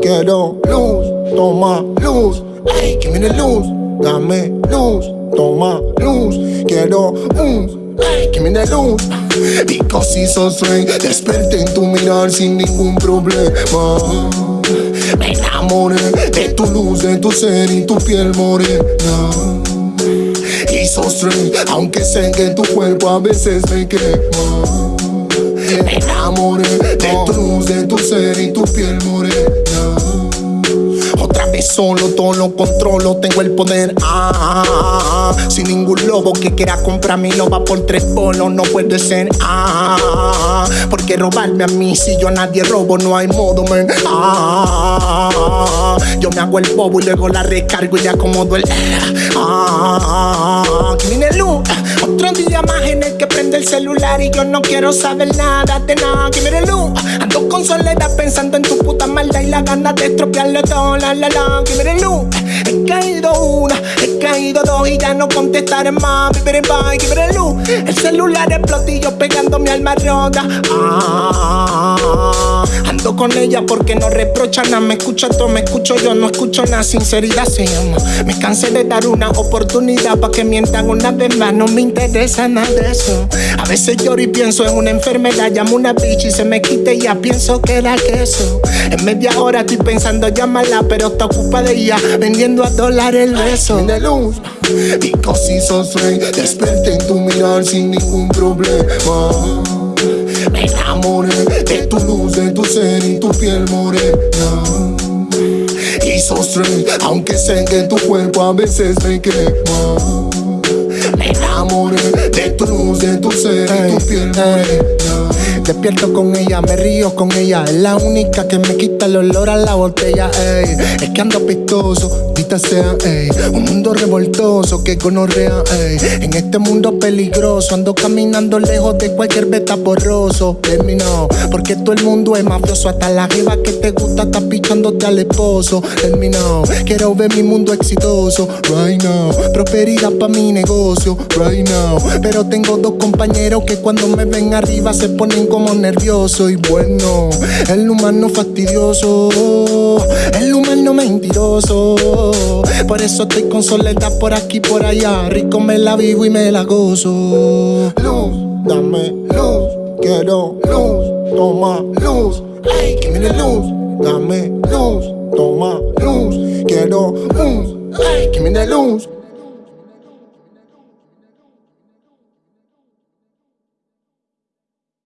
quiero luz, toma luz, ay, que viene luz, dame luz, toma luz, quiero luz, ay, que viene luz. Because it's so strange, desperté en tu mirar sin ningún problema. Me enamoré de tu luz, de tu ser y tu piel morena. Y so strange, aunque sé que tu cuerpo a veces me quema. Me enamoré de tu luz, de tu ser y tu piel morena. Otra solo, todo lo controlo, tengo el poder. Ah, ah, ah, ah. sin ningún lobo que quiera comprar mi loba por tres bolos, no puede ser. Ah, ah, ah. porque robarme a mí si yo a nadie robo, no hay modo, man. Ah, ah, ah. yo me hago el bobo y luego la recargo y le acomodo el. Ah, ah, ah. luz. Otro día más en el que prende el celular y yo no quiero saber nada de nada. Que mire luz, ando con soledad pensando en tu puta maldad y la ganas de estropearlo todo. La la la, mire luz, he caído una, he caído dos y ya no contestaré más. Bye, que mire luz, el celular explota y yo pegando mi alma rota. Ah, con ella porque no reprocha nada, me escucha todo, me escucho yo, no escucho nada. Sinceridad se llama. Me cansé de dar una oportunidad para que mientan una vez más, no me interesa nada de eso. A veces lloro y pienso en una enfermedad, llamo una bitch y se me quita y ya pienso que era queso. En media hora estoy pensando llamarla, pero está ocupada ella vendiendo a dólar el beso. de luz, because it's so strange, desperté en tu mirar sin ningún problema. Me enamoré de tu ser tu piel morena. Y so strange, aunque sé que tu cuerpo a veces me quema. Me enamoré de tu luz, de tu ser y tu piel morena. Despierto con ella, me río con ella. Es la única que me quita el olor a la botella, ey. Es que ando pistoso, dita sea, ey. Un mundo revoltoso que gonorrea, ey. En este mundo peligroso, ando caminando lejos de cualquier beta borroso. Terminó, porque todo el mundo es mafioso. Hasta la jeva que te gusta está pichándote al esposo. Terminó, quiero ver mi mundo exitoso. Right now, prosperidad pa' mi negocio. Right now, pero tengo dos compañeros que cuando me ven arriba se ponen como nervioso y bueno. El humano fastidioso, el humano mentiroso. Por eso estoy con soledad por aquí, por allá. Rico me la vivo y me la gozo. Luz, dame luz, quiero luz, toma luz. Ay, que viene luz, dame luz, toma luz, quiero luz. Ay, que viene luz.